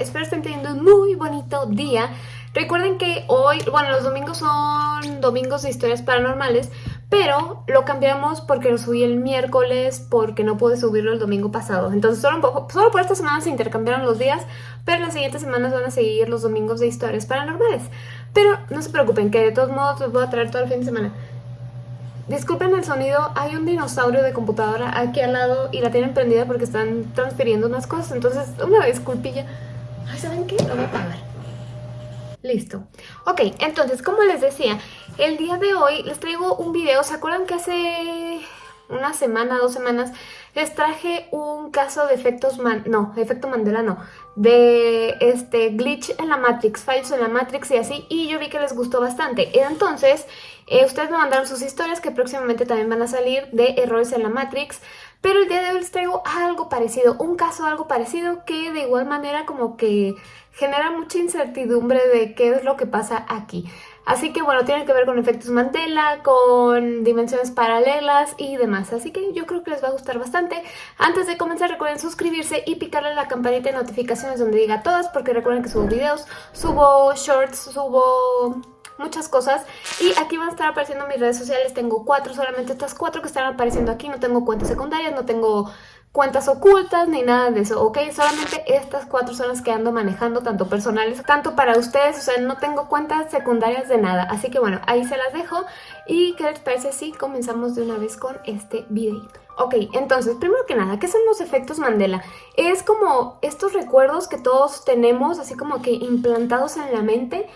espero estén teniendo un muy bonito día. Recuerden que hoy, bueno, los domingos son domingos de historias paranormales, pero lo cambiamos porque lo subí el miércoles porque no pude subirlo el domingo pasado. Entonces solo, solo por esta semana se intercambiaron los días, pero las siguientes semanas van a seguir los domingos de historias paranormales. Pero no se preocupen, que de todos modos los voy a traer todo el fin de semana. Disculpen el sonido, hay un dinosaurio de computadora aquí al lado y la tienen prendida porque están transfiriendo unas cosas, entonces una disculpilla. Ay, ¿saben qué? Lo voy a apagar. Listo. Ok, entonces, como les decía, el día de hoy les traigo un video. ¿Se acuerdan que hace una semana, dos semanas, les traje un caso de efectos, man no, efecto Mandela no, de este glitch en la Matrix, fallos en la Matrix y así, y yo vi que les gustó bastante. Entonces, eh, ustedes me mandaron sus historias que próximamente también van a salir de errores en la Matrix, pero el día de hoy les traigo algo parecido, un caso algo parecido que de igual manera como que genera mucha incertidumbre de qué es lo que pasa aquí. Así que bueno, tiene que ver con efectos Mandela, con dimensiones paralelas y demás. Así que yo creo que les va a gustar bastante. Antes de comenzar recuerden suscribirse y picarle la campanita de notificaciones donde diga todas porque recuerden que subo videos, subo shorts, subo muchas cosas y aquí van a estar apareciendo mis redes sociales, tengo cuatro, solamente estas cuatro que están apareciendo aquí, no tengo cuentas secundarias, no tengo cuentas ocultas ni nada de eso, ¿ok? Solamente estas cuatro son las que ando manejando, tanto personales, tanto para ustedes, o sea, no tengo cuentas secundarias de nada, así que bueno, ahí se las dejo y ¿qué les parece si comenzamos de una vez con este videito? Ok, entonces, primero que nada, ¿qué son los efectos Mandela? Es como estos recuerdos que todos tenemos, así como que implantados en la mente,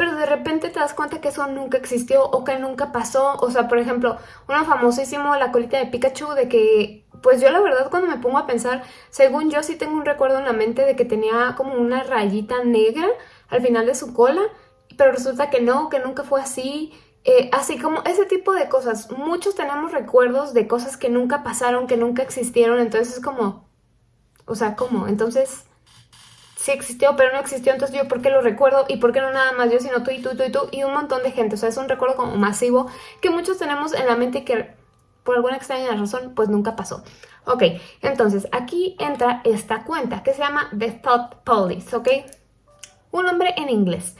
pero de repente te das cuenta que eso nunca existió o que nunca pasó. O sea, por ejemplo, uno famosísimo, la colita de Pikachu, de que, pues yo la verdad cuando me pongo a pensar, según yo sí tengo un recuerdo en la mente de que tenía como una rayita negra al final de su cola, pero resulta que no, que nunca fue así. Eh, así como ese tipo de cosas. Muchos tenemos recuerdos de cosas que nunca pasaron, que nunca existieron, entonces es como... O sea, ¿cómo? Entonces sí existió, pero no existió, entonces yo por qué lo recuerdo y por qué no nada más yo, sino tú y tú y tú y tú y un montón de gente. O sea, es un recuerdo como masivo que muchos tenemos en la mente y que por alguna extraña razón pues nunca pasó. Ok, entonces aquí entra esta cuenta que se llama The Thought Police, ¿ok? Un nombre en inglés.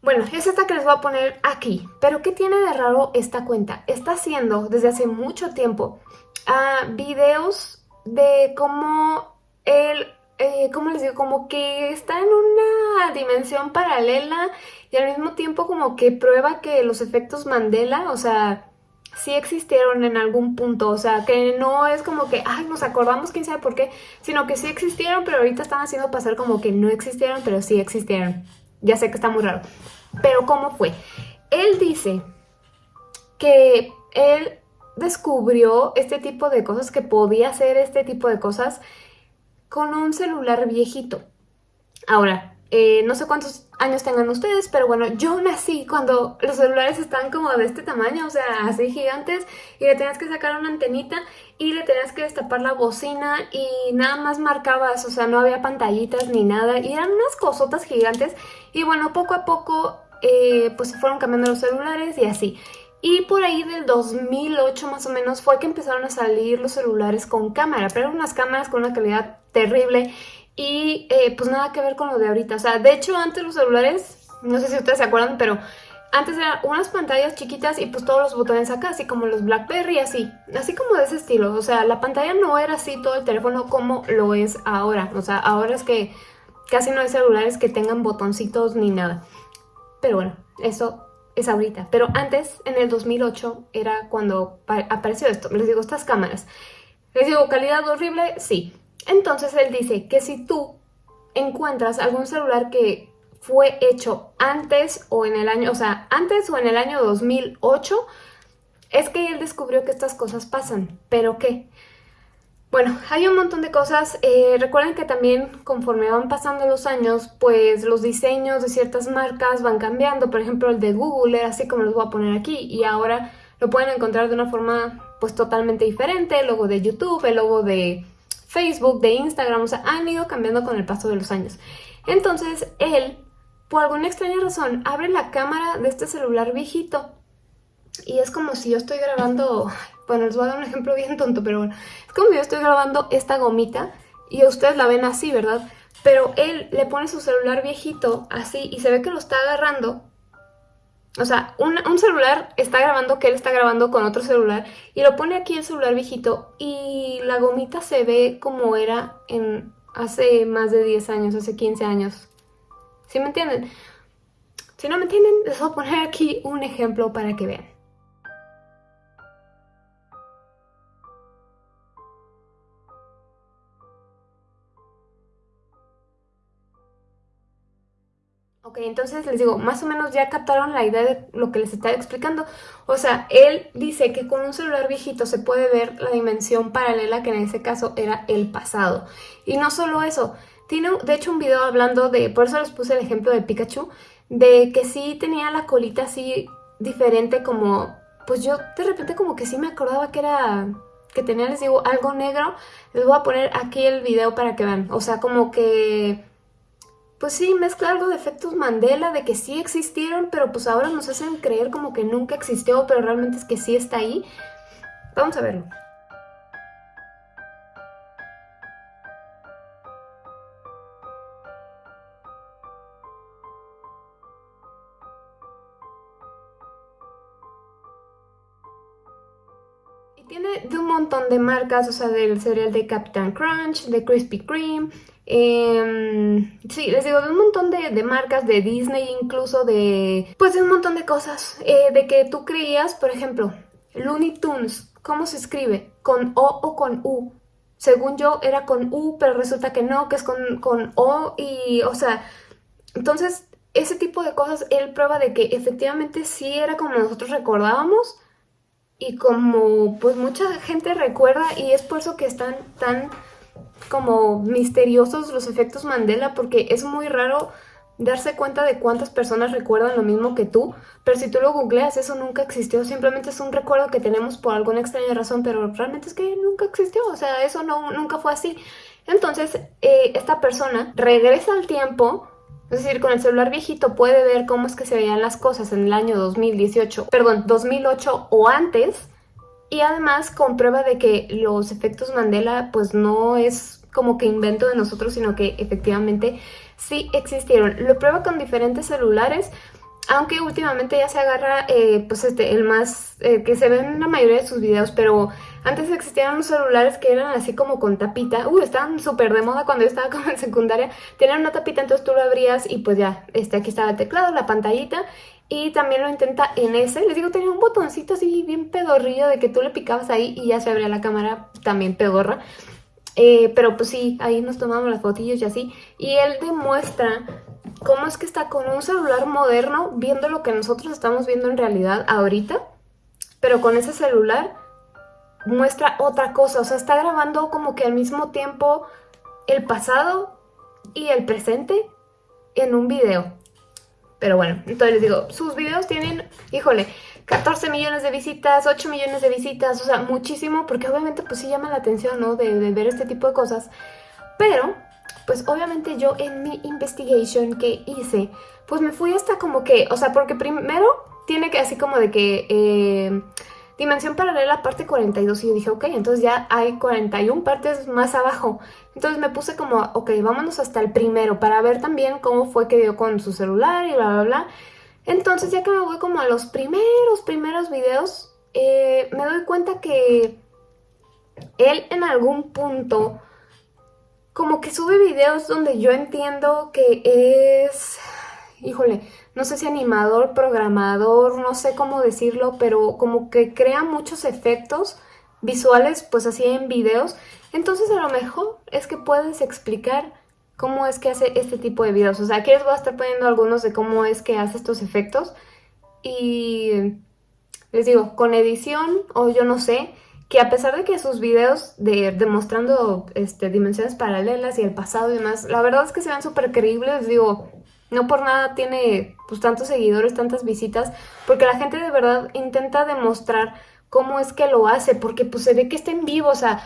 Bueno, es esta que les voy a poner aquí. Pero ¿qué tiene de raro esta cuenta? Está haciendo desde hace mucho tiempo uh, videos de cómo él eh, ¿cómo les digo? Como que está en una dimensión paralela y al mismo tiempo como que prueba que los efectos Mandela, o sea, sí existieron en algún punto, o sea, que no es como que, ay, nos acordamos quién sabe por qué, sino que sí existieron, pero ahorita están haciendo pasar como que no existieron, pero sí existieron. Ya sé que está muy raro. Pero ¿cómo fue? Él dice que él descubrió este tipo de cosas, que podía hacer este tipo de cosas con un celular viejito. Ahora, eh, no sé cuántos años tengan ustedes, pero bueno, yo nací cuando los celulares están como de este tamaño, o sea, así gigantes, y le tenías que sacar una antenita y le tenías que destapar la bocina y nada más marcabas, o sea, no había pantallitas ni nada, y eran unas cosotas gigantes, y bueno, poco a poco, eh, pues se fueron cambiando los celulares y así. Y por ahí del 2008 más o menos fue que empezaron a salir los celulares con cámara, pero eran unas cámaras con una calidad terrible y eh, pues nada que ver con lo de ahorita. O sea, de hecho antes los celulares, no sé si ustedes se acuerdan, pero antes eran unas pantallas chiquitas y pues todos los botones acá, así como los Blackberry, así, así como de ese estilo. O sea, la pantalla no era así todo el teléfono como lo es ahora. O sea, ahora es que casi no hay celulares que tengan botoncitos ni nada. Pero bueno, eso es ahorita. Pero antes, en el 2008, era cuando apareció esto. Les digo, estas cámaras. Les digo, calidad horrible, sí. Entonces él dice que si tú encuentras algún celular que fue hecho antes o en el año, o sea, antes o en el año 2008, es que él descubrió que estas cosas pasan. ¿Pero qué? Bueno, hay un montón de cosas. Eh, recuerden que también conforme van pasando los años, pues los diseños de ciertas marcas van cambiando. Por ejemplo, el de Google era así como los voy a poner aquí y ahora lo pueden encontrar de una forma pues totalmente diferente. El logo de YouTube, el logo de Facebook, de Instagram, o sea, han ido cambiando con el paso de los años. Entonces, él, por alguna extraña razón, abre la cámara de este celular viejito y es como si yo estoy grabando bueno, les voy a dar un ejemplo bien tonto, pero bueno. Es como yo estoy grabando esta gomita y ustedes la ven así, ¿verdad? pero él le pone su celular viejito así y se ve que lo está agarrando. O sea, un, un, celular está grabando que él está grabando con otro celular y lo pone aquí el celular viejito y la gomita se ve como era en hace más de 10 años, hace 15 años. ¿Sí me entienden? Si no me entienden, les voy a poner aquí un ejemplo para que vean. Ok, entonces les digo, más o menos ya captaron la idea de lo que les estaba explicando. O sea, él dice que con un celular viejito se puede ver la dimensión paralela que en ese caso era el pasado. Y no solo eso, tiene de hecho un video hablando de, por eso les puse el ejemplo de Pikachu, de que sí tenía la colita así diferente como, pues yo de repente como que sí me acordaba que era, que tenía, les digo, algo negro. Les voy a poner aquí el video para que vean. O sea, como que pues sí, mezcla algo de efectos Mandela, de que sí existieron, pero pues ahora nos hacen creer como que nunca existió, pero realmente es que sí está ahí. Vamos a verlo. Y tiene de un montón de marcas, o sea, del cereal de Captain Crunch, de Krispy Kreme, eh, sí, les digo, de un montón de, marcas, de Disney incluso, de... Pues de un montón de cosas. Eh, de que tú creías, por ejemplo, Looney Tunes, ¿cómo se escribe? ¿Con O o con U? Según yo era con U, pero resulta que no, que es con, con O y, o sea... Entonces, ese tipo de cosas, él prueba de que efectivamente sí era como nosotros recordábamos y como pues mucha gente recuerda y es por eso que están tan como misteriosos los efectos Mandela porque es muy raro darse cuenta de cuántas personas recuerdan lo mismo que tú, pero si tú lo googleas eso nunca existió, simplemente es un recuerdo que tenemos por alguna extraña razón, pero realmente es que nunca existió, o sea, eso no, nunca fue así. Entonces, eh, esta persona regresa al tiempo, es decir, con el celular viejito puede ver cómo es que se veían las cosas en el año 2018, perdón, 2008 o antes, y además comprueba de que los efectos Mandela pues no es como que invento de nosotros, sino que efectivamente sí existieron. Lo prueba con diferentes celulares, aunque últimamente ya se agarra eh, pues este, el más eh, que se ve en la mayoría de sus videos, pero antes existían unos celulares que eran así como con tapita, uh, estaban súper de moda cuando yo estaba como en secundaria, tenían una tapita, entonces tú lo abrías y pues ya, este, aquí estaba el teclado, la pantallita, y también lo intenta en ese, les digo, tenía un botoncito así bien pedorrillo de que tú le picabas ahí y ya se abría la cámara, también pedorra, eh, pero pues sí, ahí nos tomamos las fotillos y así. Y él demuestra cómo es que está con un celular moderno viendo lo que nosotros estamos viendo en realidad ahorita. Pero con ese celular muestra otra cosa. O sea, está grabando como que al mismo tiempo el pasado y el presente en un video. Pero bueno, entonces les digo, sus videos tienen, híjole, 14 millones de visitas, 8 millones de visitas, o sea, muchísimo, porque obviamente pues sí llama la atención, ¿no? De, ver este tipo de cosas. Pero, pues obviamente yo en mi investigation que hice, pues me fui hasta como que, o sea, porque primero tiene que así como de que... Eh, dimensión paralela parte 42 y yo dije, ok, entonces ya hay 41 partes más abajo. Entonces me puse como, ok, vámonos hasta el primero para ver también cómo fue que dio con su celular y bla, bla, bla. Entonces ya que me voy como a los primeros, primeros videos, eh, me doy cuenta que él en algún punto como que sube videos donde yo entiendo que es, híjole, no sé si animador, programador, no sé cómo decirlo, pero como que crea muchos efectos visuales, pues así en videos. Entonces a lo mejor es que puedes explicar cómo es que hace este tipo de videos. O sea, aquí les voy a estar poniendo algunos de cómo es que hace estos efectos. Y les digo, con edición o yo no sé, que a pesar de que sus videos de, demostrando este, dimensiones paralelas y el pasado y demás, la verdad es que se ven súper creíbles, digo, no por nada tiene pues tantos seguidores, tantas visitas, porque la gente de verdad intenta demostrar cómo es que lo hace, porque pues se ve que está en vivo, o sea,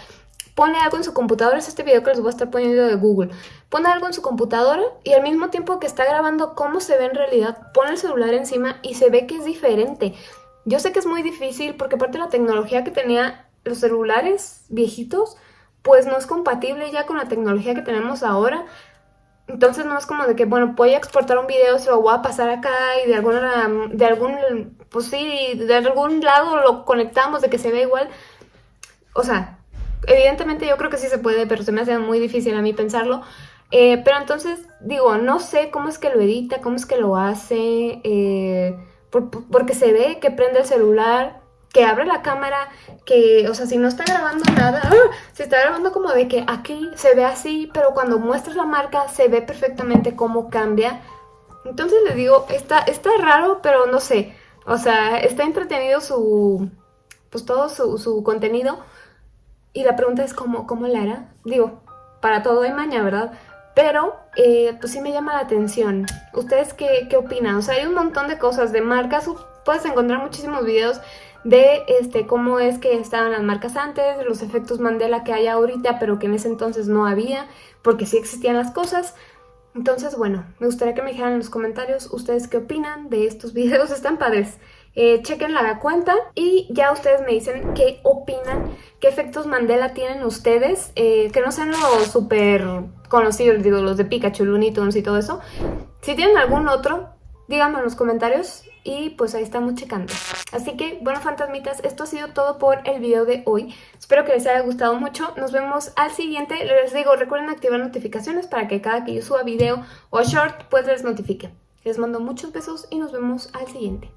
pone algo en su computadora, es este video que les voy a estar poniendo de Google, pone algo en su computadora y al mismo tiempo que está grabando cómo se ve en realidad, pone el celular encima y se ve que es diferente. Yo sé que es muy difícil porque aparte de la tecnología que tenía los celulares viejitos, pues no es compatible ya con la tecnología que tenemos ahora, Entonces no es como de que, bueno, voy a exportar un video, se lo voy a pasar acá y de alguna, de algún, pues sí, de algún lado lo conectamos de que se ve igual. O sea, evidentemente yo creo que sí se puede, pero se me hace muy difícil a mí pensarlo. Eh, pero entonces, digo, no sé cómo es que lo edita, cómo es que lo hace, eh, porque se ve que prende el celular, que abre la cámara, que, o sea, si no está grabando nada, ¡ah! se está grabando como de que aquí se ve así, pero cuando muestras la marca se ve perfectamente cómo cambia. Entonces le digo, está, está raro, pero no sé, o sea, está entretenido su, pues todo su, su contenido. Y la pregunta es cómo, cómo la hará. Digo, para todo hay maña, ¿verdad? Pero, eh, pues sí me llama la atención. ¿Ustedes qué, qué, opinan? O sea, hay un montón de cosas de marcas. Puedes encontrar muchísimos videos de este, cómo es que estaban las marcas antes, los efectos Mandela que hay ahorita, pero que en ese entonces no había, porque sí existían las cosas. Entonces, bueno, me gustaría que me dijeran en los comentarios ustedes qué opinan de estos videos. Están padres. Eh, chequen la cuenta y ya ustedes me dicen qué opinan, qué efectos Mandela tienen ustedes, eh, que no sean los súper conocidos, digo, los de Pikachu, Looney Tunes y todo eso. Si tienen algún otro, díganme en los comentarios y pues ahí estamos checando. Así que, bueno, fantasmitas, esto ha sido todo por el video de hoy. Espero que les haya gustado mucho. Nos vemos al siguiente. Les digo, recuerden activar notificaciones para que cada que yo suba video o short, pues les notifique. Les mando muchos besos y nos vemos al siguiente.